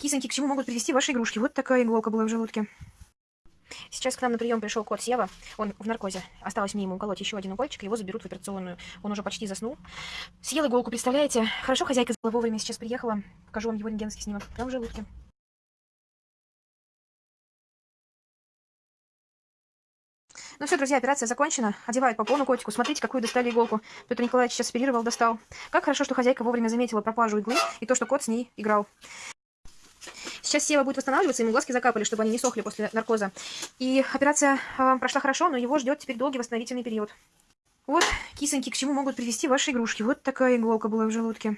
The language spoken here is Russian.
Кисоньки, к чему могут привести ваши игрушки? Вот такая иголка была в желудке. Сейчас к нам на прием пришел кот Сева. Он в наркозе. Осталось мне ему уколоть еще один укольчик, его заберут в операционную. Он уже почти заснул. Съел иголку, представляете? Хорошо, хозяйка вовремя сейчас приехала. Покажу вам его рентгенский снимок. Прям в желудке. Ну все, друзья, операция закончена. Одевают попону котику. Смотрите, какую достали иголку. Петр Николаевич сейчас оперировал, достал. Как хорошо, что хозяйка вовремя заметила пропажу иглы и то, что кот с ней играл. Сейчас Сева будет восстанавливаться, ему глазки закапали, чтобы они не сохли после наркоза. И операция э, прошла хорошо, но его ждет теперь долгий восстановительный период. Вот, кисоньки, к чему могут привести ваши игрушки. Вот такая иголка была в желудке.